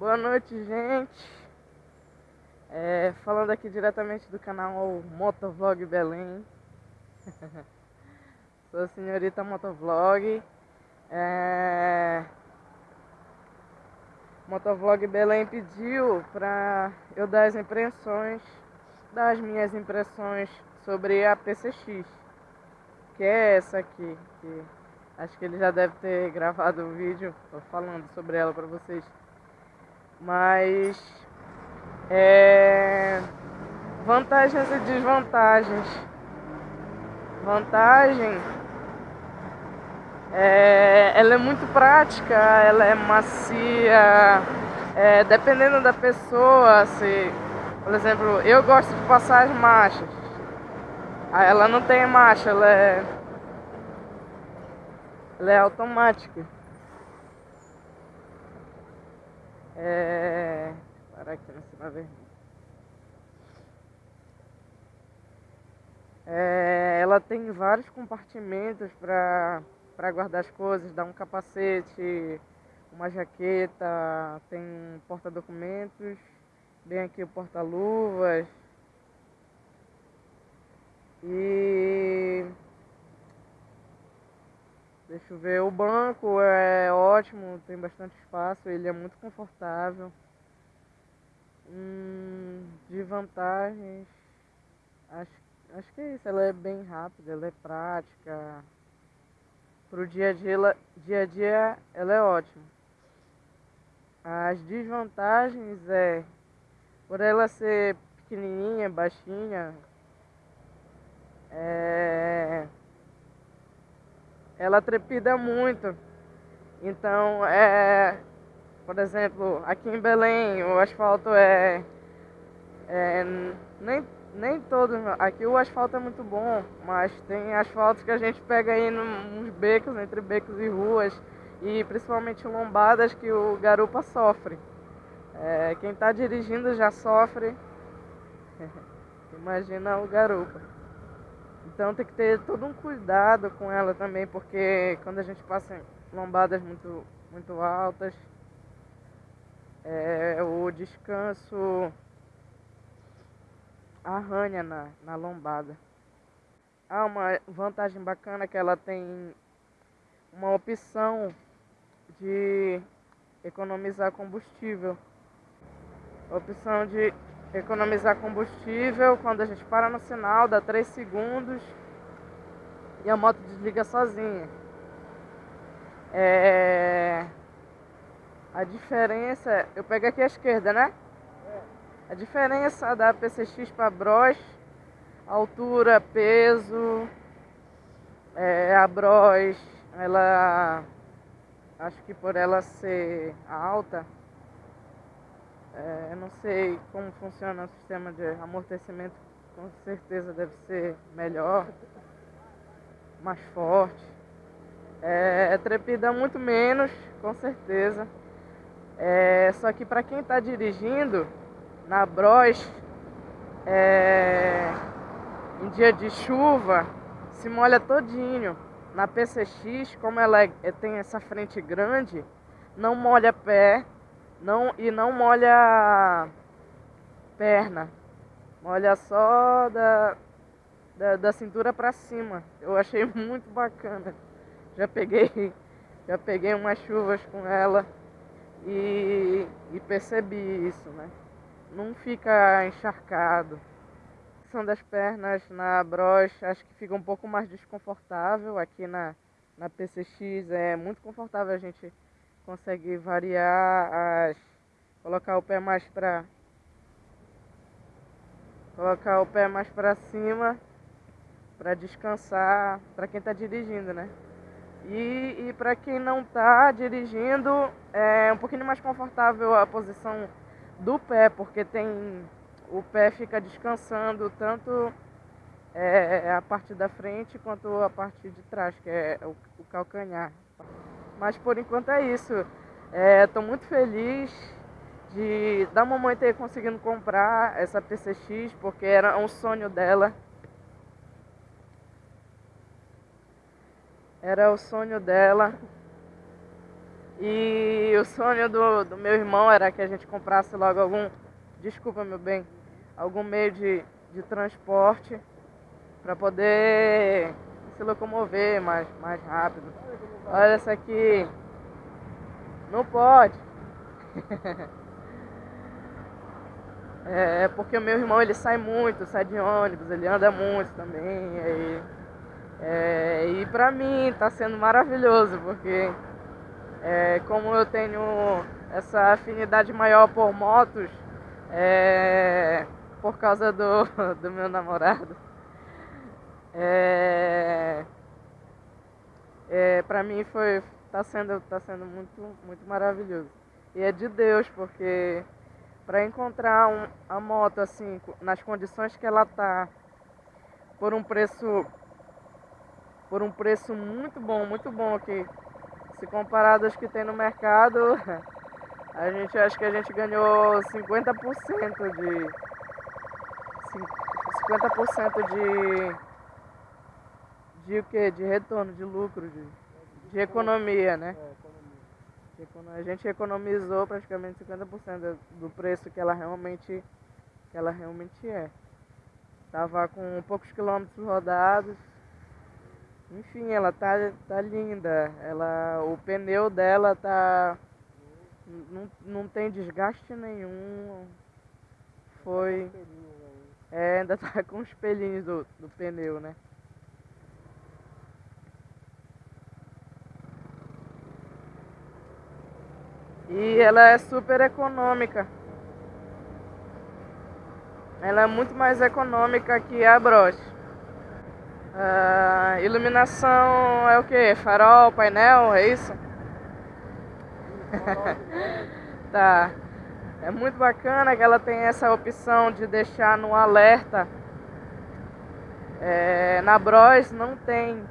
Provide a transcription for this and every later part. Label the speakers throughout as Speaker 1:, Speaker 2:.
Speaker 1: Boa noite, gente. É, falando aqui diretamente do canal Motovlog Belém. Sou a senhorita Motovlog. É... Motovlog Belém pediu para eu dar as impressões, das minhas impressões sobre a PCX, que é essa aqui, que acho que ele já deve ter gravado o vídeo falando sobre ela para vocês. Mas é, vantagens e desvantagens. Vantagem é, ela é muito prática, ela é macia, é, dependendo da pessoa, se, por exemplo, eu gosto de passar as marchas. Ela não tem marcha, ela é, ela é automática. É... Parar aqui na cima verde. É, ela tem vários compartimentos para para guardar as coisas, dá um capacete, uma jaqueta, tem um porta-documentos, bem aqui o porta-luvas. E deixa eu ver, o banco é ótimo, tem bastante espaço, ele é muito confortável. Hum, de vantagens, acho, acho que é isso, ela é bem rápida, ela é prática. Pro dia a dia, ela, dia a dia ela é ótima. As desvantagens é por ela ser pequenininha, baixinha, é, ela trepida muito. Então, é, por exemplo, aqui em Belém o asfalto é, é nem nem todos. Aqui o asfalto é muito bom, mas tem asfaltos que a gente pega aí nos becos, entre becos e ruas, e principalmente lombadas que o garupa sofre. É, quem está dirigindo já sofre. Imagina o garupa. Então tem que ter todo um cuidado com ela também, porque quando a gente passa em lombadas muito, muito altas, é, o descanso arranha na, na lombada. Há uma vantagem bacana que ela tem uma opção de economizar combustível. Opção de economizar combustível quando a gente para no sinal, dá 3 segundos e a moto desliga sozinha. É... A diferença, eu pego aqui a esquerda, né? A diferença da PCX para Bros, altura, peso, é, a Bros, ela, acho que por ela ser alta, é, não sei como funciona o sistema de amortecimento, com certeza deve ser melhor, mais forte. É, trepida muito menos, com certeza. É, só que para quem está dirigindo, na Bros, é, em dia de chuva, se molha todinho. Na PCX, como ela é, é, tem essa frente grande, não molha pé não, e não molha perna. Molha só da, da, da cintura para cima. Eu achei muito bacana. Já peguei, já peguei umas chuvas com ela e, e percebi isso, né? não fica encharcado. São das pernas na brocha, acho que fica um pouco mais desconfortável. Aqui na, na PCX é muito confortável, a gente consegue variar as. colocar o pé mais para colocar o pé mais para cima para descansar para quem está dirigindo, né? E, e para quem não está dirigindo, é um pouquinho mais confortável a posição do pé, porque tem o pé fica descansando tanto é, a parte da frente quanto a parte de trás, que é o, o calcanhar. Mas por enquanto é isso. Estou é, muito feliz de da mamãe ter conseguido comprar essa PCX, porque era um sonho dela. Era o sonho dela. E o sonho do, do meu irmão era que a gente comprasse logo algum, desculpa meu bem, algum meio de, de transporte para poder se locomover mais, mais rápido. Olha essa aqui. Não pode. é porque o meu irmão ele sai muito, sai de ônibus, ele anda muito também. E, é, e pra mim tá sendo maravilhoso, porque é, como eu tenho essa afinidade maior por motos, é, por causa do, do meu namorado, é, é, pra mim foi, tá sendo, tá sendo muito, muito maravilhoso. E é de Deus, porque para encontrar um, a moto assim, nas condições que ela tá, por um preço por um preço muito bom, muito bom aqui. Se comparado aos que tem no mercado, a gente acho que a gente ganhou 50% de 50% de de o que? De retorno, de lucro, de, de economia, né? A gente economizou praticamente 50% do preço que ela realmente que ela realmente é. Tava com poucos quilômetros rodados, enfim, ela tá, tá linda. Ela, o pneu dela tá. Não, não tem desgaste nenhum. Foi. É, ainda tá com os pelinhos do, do pneu, né? E ela é super econômica. Ela é muito mais econômica que a Broche. Uh, iluminação é o que? Farol, painel, é isso? tá. É muito bacana que ela tem essa opção de deixar no alerta. É, na Bros não tem.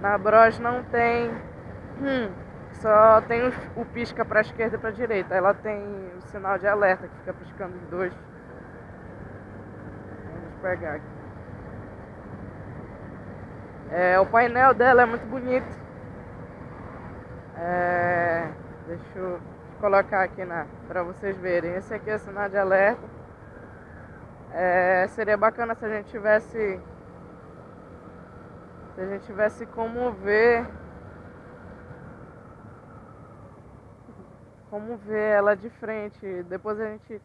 Speaker 1: Na Bros não tem. Hum, só tem o, pisca para esquerda e para direita. Ela tem o sinal de alerta que fica piscando os dois pegar aqui. É, o painel dela é muito bonito. É, deixa eu colocar aqui na para vocês verem. Esse aqui é o sinal de alerta. É, seria bacana se a gente tivesse se a gente tivesse como ver como ver ela de frente. Depois a gente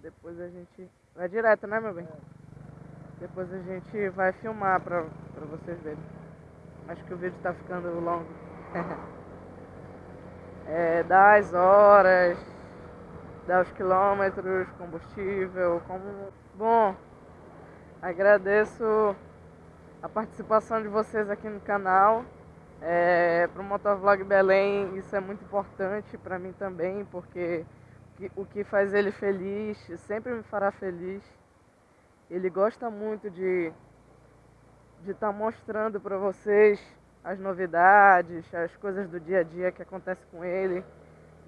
Speaker 1: depois a gente Vai direto, né, meu bem? Depois a gente vai filmar pra, pra vocês verem. Acho que o vídeo tá ficando longo. é, dá as horas, dá os quilômetros, combustível, como... Bom, agradeço a participação de vocês aqui no canal. É, para o Motovlog Belém isso é muito importante para mim também, porque o que faz ele feliz, sempre me fará feliz. Ele gosta muito de de estar tá mostrando para vocês as novidades, as coisas do dia a dia que acontece com ele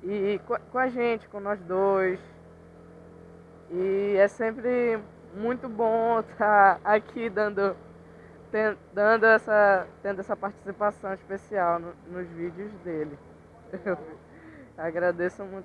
Speaker 1: e com a gente, com nós dois. E é sempre muito bom estar tá aqui dando dando essa tendo essa participação especial no, nos vídeos dele. Eu agradeço muito